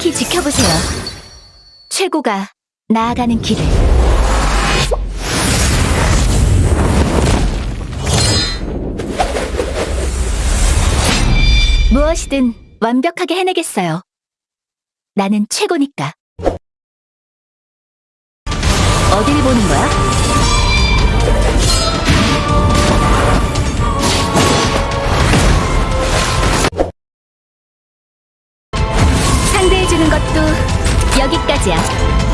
묵묵히 지켜보세요. 최고가 나아가는 길을. 무엇이든 완벽하게 해내겠어요. 나는 최고니까. 어디를 보는 거야? 보여주는 것도 여기까지야.